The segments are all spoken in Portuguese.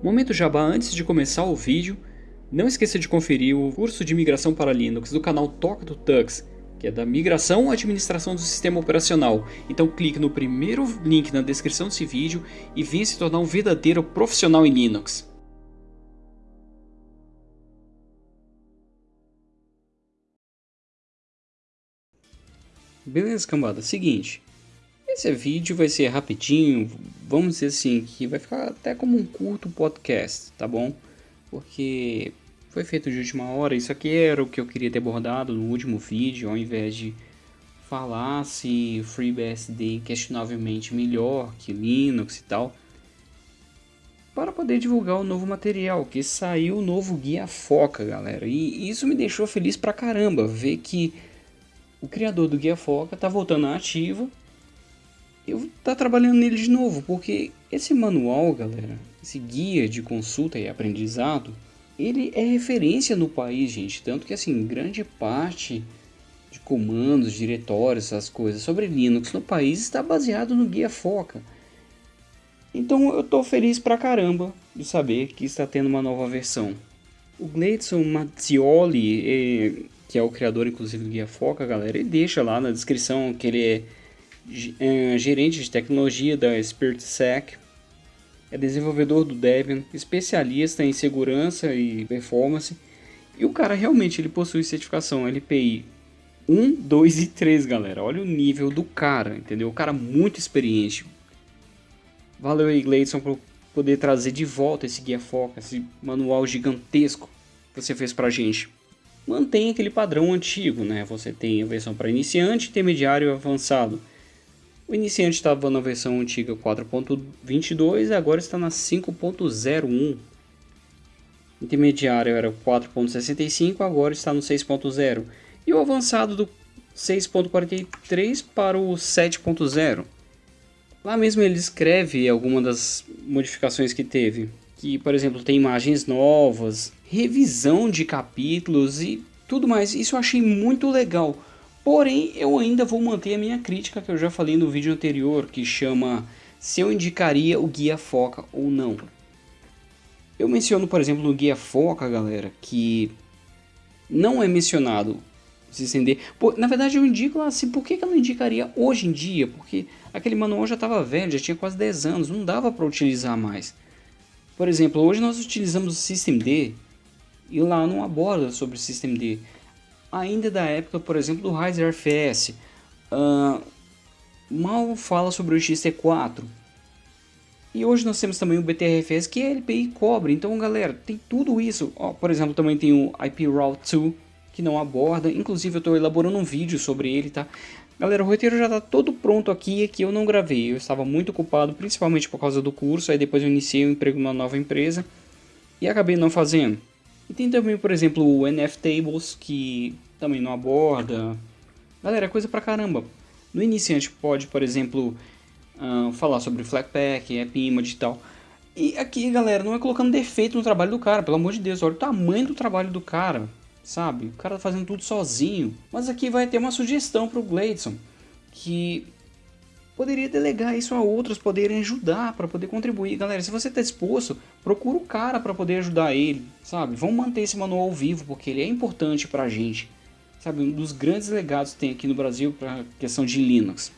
Momento Jabá antes de começar o vídeo, não esqueça de conferir o curso de migração para Linux do canal Toca do Tux, que é da migração à administração do sistema operacional. Então clique no primeiro link na descrição desse vídeo e venha se tornar um verdadeiro profissional em Linux. Beleza, cambada? Seguinte, esse vídeo vai ser rapidinho, vamos dizer assim, que vai ficar até como um curto podcast, tá bom? Porque foi feito de última hora, isso aqui era o que eu queria ter abordado no último vídeo, ao invés de falar se FreeBSD questionavelmente melhor que Linux e tal, para poder divulgar o novo material, que saiu o novo Guia Foca, galera. E isso me deixou feliz pra caramba, ver que o criador do Guia Foca tá voltando à ativa eu tá trabalhando nele de novo, porque esse manual, galera, esse guia de consulta e aprendizado, ele é referência no país, gente, tanto que assim, grande parte de comandos, diretórios, essas coisas sobre Linux no país está baseado no guia Foca. Então eu tô feliz pra caramba de saber que está tendo uma nova versão. O Gleidson Mazzioli, eh, que é o criador inclusive do guia Foca, galera, ele deixa lá na descrição que ele é, gerente de tecnologia da SpiritSec, é desenvolvedor do Debian, especialista em segurança e performance, e o cara realmente ele possui certificação LPI 1, 2 e 3, galera. Olha o nível do cara, entendeu? O cara muito experiente. Valeu aí, Gleidson, por poder trazer de volta esse guia foca, esse manual gigantesco que você fez pra gente. Mantém aquele padrão antigo, né? Você tem a versão para iniciante, intermediário e avançado. O iniciante estava na versão antiga 4.22 e agora está na 5.01. Intermediário era 4.65, agora está no 6.0. E o avançado do 6.43 para o 7.0. Lá mesmo ele escreve algumas das modificações que teve. Que, por exemplo, tem imagens novas, revisão de capítulos e tudo mais. Isso eu achei muito legal Porém, eu ainda vou manter a minha crítica que eu já falei no vídeo anterior, que chama se eu indicaria o guia Foca ou não. Eu menciono, por exemplo, no guia Foca, galera, que não é mencionado se estender. na verdade, eu indico assim, por que, que eu não indicaria hoje em dia? Porque aquele manual já estava velho, já tinha quase 10 anos, não dava para utilizar mais. Por exemplo, hoje nós utilizamos o Systemd e lá não aborda sobre o Systemd ainda da época, por exemplo, do Ryzen RFS. Uh, mal fala sobre o XT4. E hoje nós temos também o BTRFS, que é LPI cobre. Então, galera, tem tudo isso. Por exemplo, também tem o IP Route 2, que não aborda. Inclusive, eu estou elaborando um vídeo sobre ele, tá? Galera, o roteiro já está todo pronto aqui, aqui eu não gravei. Eu estava muito ocupado, principalmente por causa do curso. Aí depois eu iniciei um emprego numa nova empresa e acabei não fazendo. E tem também, por exemplo, o NF Tables, que também não aborda. Galera, é coisa pra caramba. No iniciante pode, por exemplo, uh, falar sobre Flatpak, AppImage e tal. E aqui, galera, não é colocando defeito no trabalho do cara, pelo amor de Deus, olha o tamanho do trabalho do cara, sabe? O cara tá fazendo tudo sozinho. Mas aqui vai ter uma sugestão pro Gladson, que poderia delegar isso a outros poderem ajudar, para poder contribuir. Galera, se você está disposto, procura o cara para poder ajudar ele, sabe? Vamos manter esse manual vivo, porque ele é importante para a gente. Sabe, um dos grandes legados que tem aqui no Brasil para a questão de Linux.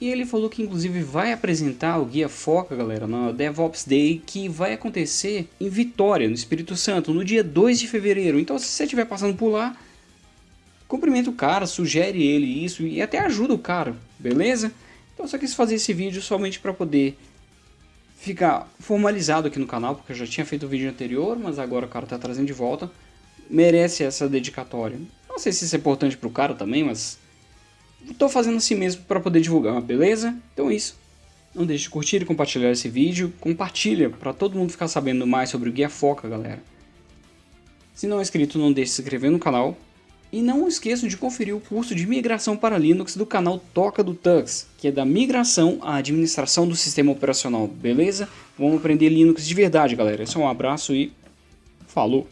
E ele falou que inclusive vai apresentar o Guia Foca, galera, na DevOps Day, que vai acontecer em Vitória, no Espírito Santo, no dia 2 de fevereiro. Então se você estiver passando por lá, cumprimenta o cara, sugere ele isso e até ajuda o cara, beleza? Então eu só quis fazer esse vídeo somente para poder ficar formalizado aqui no canal, porque eu já tinha feito o vídeo anterior, mas agora o cara está trazendo de volta. Merece essa dedicatória. Não sei se isso é importante para o cara também, mas estou fazendo assim mesmo para poder divulgar, beleza? Então é isso. Não deixe de curtir e compartilhar esse vídeo. Compartilha para todo mundo ficar sabendo mais sobre o Guia Foca, galera. Se não é inscrito, não deixe de se inscrever no canal e não esqueçam de conferir o curso de migração para Linux do canal Toca do Tux, que é da migração à administração do sistema operacional, beleza? Vamos aprender Linux de verdade, galera. Esse é um abraço e falou!